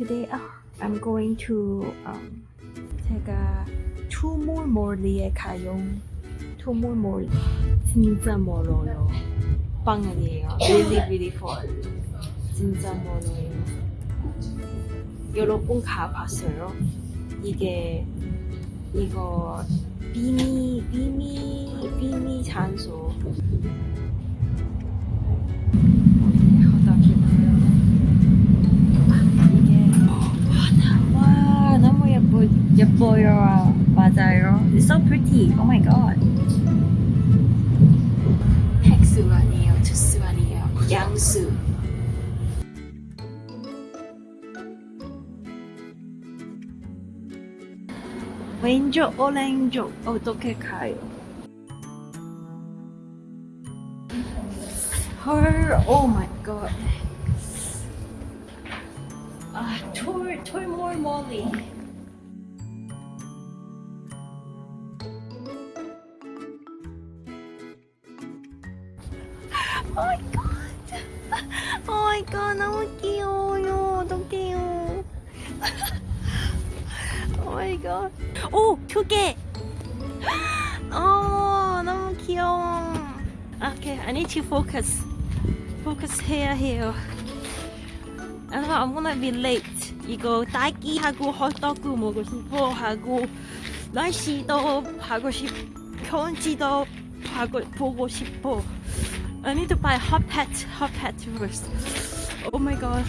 Today uh, I'm going to um, 제가 투몰몰리에 가요. 투몰몰리 진짜 멀어요. 방안이에요. Really far. 진짜 멀어요. 여러분 가봤어요? 이게 이거 비미 비미 비미 장소. 예뻐요 맞아요 It's so pretty Oh my god 핵수 아니에요 주스 아니에요 양수 왼쪽 오른쪽 어떻게 가요? 헐 Oh my god 아, 톨, 톨몰 멀리. Oh. Oh my god, 너무 귀여워요. 어떡해요. Oh god. 오, 두 개. 어, 너무 귀여워. Okay, I need to focus. Focus 해야 해요. 아, I'm gonna be late. 이거 딸기하고 헛떡구 먹고 싶어 하고 날씨도 하고 싶, 경치도 하고 보고 싶어. I need to buy hot hat, hot hat first. Oh my god.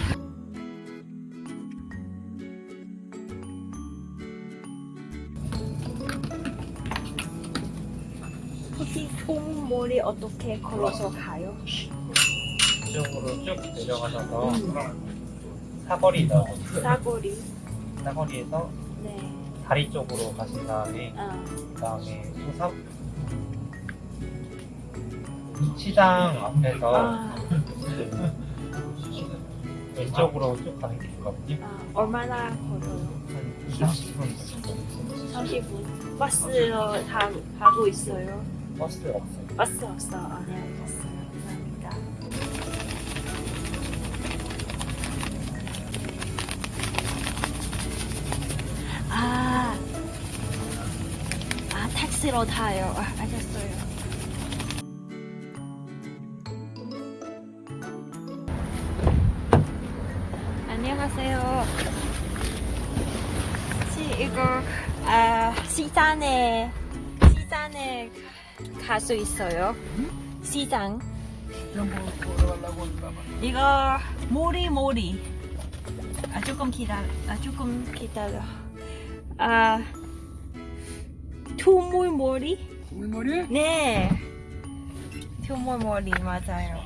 혹시 통몰이 어떻게 걸어서 가요? 이쪽으로 쭉 내려가셔서 사거리 나오거든요. 싸거리. 사거리에서 네. 다리 쪽으로 가신 다음에 아, 그 다음에 소사 시장 앞에서 아, 왼쪽으로 쭉 가는 게 있거든요. 아, 얼마나 걸어요? 한 2, 30분 정도. 30분. 버스로 다 가고 있어요. 버스 없어요. 버스 없어. 아, 네, 알겠어요. 감사합니다. 아, 아, 택시로 타요. 안녕하세요. 혹시 이거 아, 시장에 시장에 갈 수 있어요? 시장. 이거 모리 모리. 아 조금 기다려. 아 조금 기다려. 아 투물머리? 물머리? 네. 투물머리 맞아요.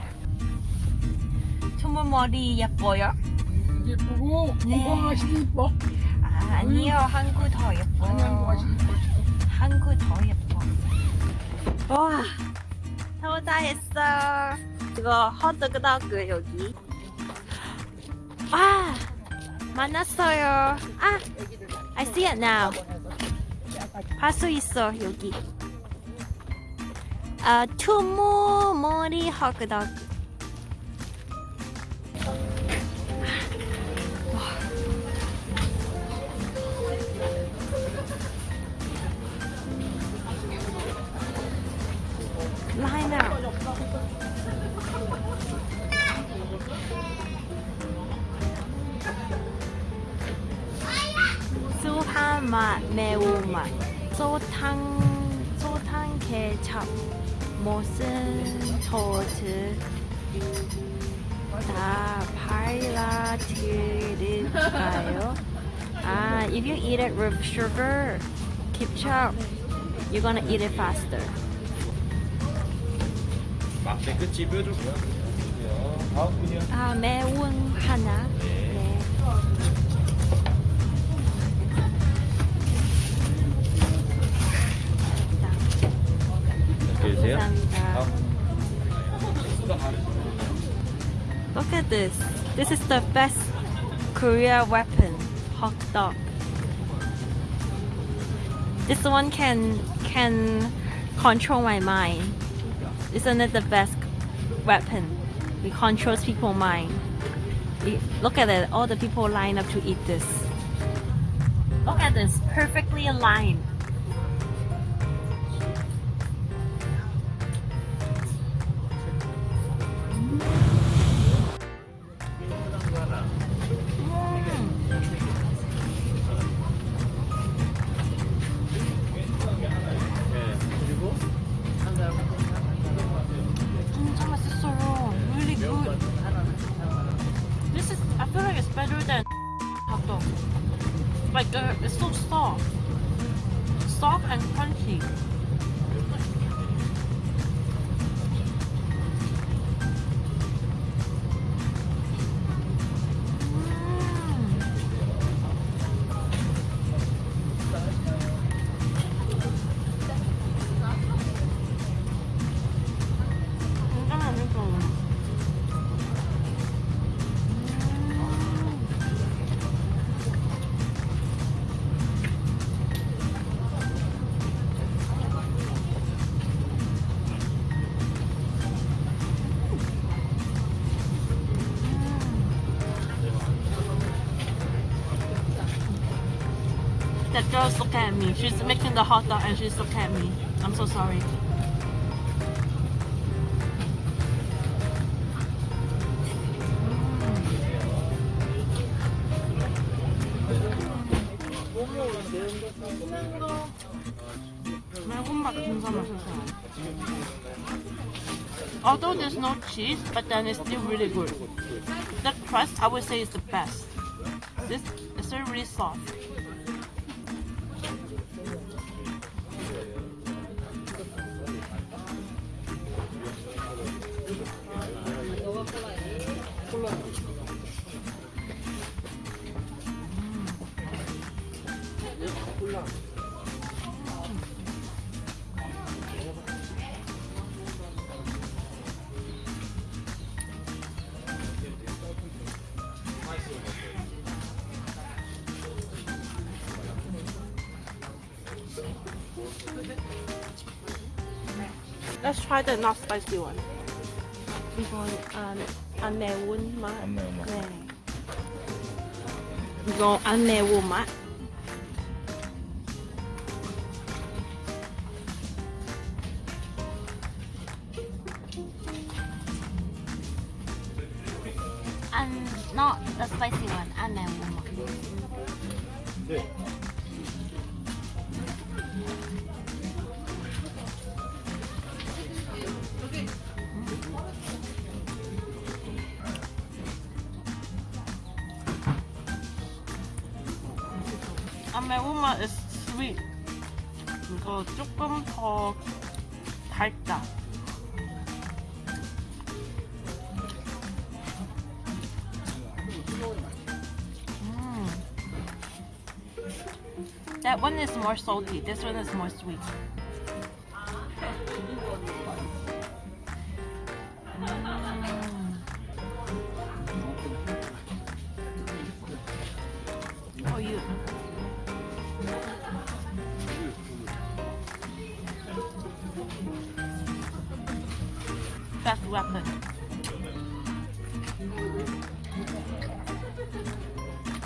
투물머리 예뻐요? 예쁘고 네. 건강하시고 이뻐 아, 아니요 한국 더 예뻐. 아니 한국 하시고 이뻐 한국 더 예뻐. 와, 도착했어. 이거 헛도그덕그 여기. 아, 만났어요. 아, I see it now. 봐수 있어 여기. 아, 투모 머리 헛도그. Line out. 수한 맛, 매운맛, 소탕, 소탕 케찹, 무슨 소스 다 발라드릴까요? Ah, if you eat it with sugar, ketchup, you're gonna eat it faster. 맛의 끝이 뼈주고요. 다음 분이요. 아, 매운 하나. 네. 계세요? 감사합니다. Look at this. This is the best Korea weapon. Hot dog. This one can can control my mind. Isn't it the best weapon? It controls people's mind. Y- Look at it. All the people line up to eat this. Look at this. Perfectly aligned. that girl's looking at me. She's making the hot dog and she's looking at me. I'm so sorry. Although there's no cheese, but then it's still really good. The crust, I would say, is the best. This is really soft. Let's try the not spicy one. 이건 안, 안 매운 맛. 안 매운 맛. 네. 이거 안 매운 맛. 안, not the spicy one. 안 매운 맛. 매운 맛 is sweet. 이거 조금 더 달다. 음. That one is more salty. This one is more sweet. Weapon.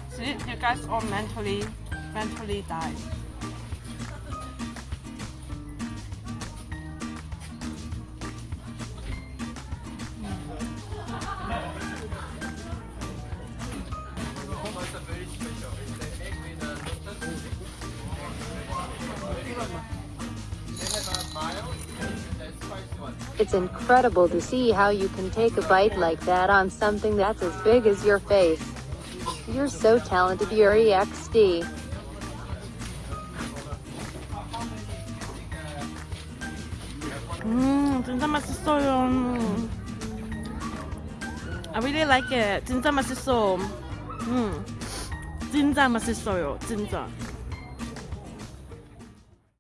See, you guys all mentally, mentally died. It's incredible to see how you can take a bite like that on something that's as big as your face. You're so talented, Yuri XD. 음, 진짜 맛있어요. I really like it. 진짜 맛있어. 음, 진짜 맛있어요. 진짜.